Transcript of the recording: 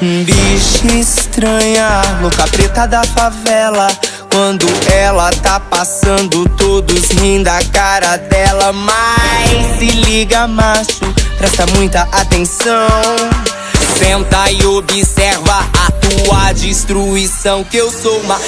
Bicha estranha, louca preta da favela. Quando ela tá passando, todos rindo a cara dela. Mas se liga, macho, presta muita atenção. Senta e observa a tua destruição. Que eu sou uma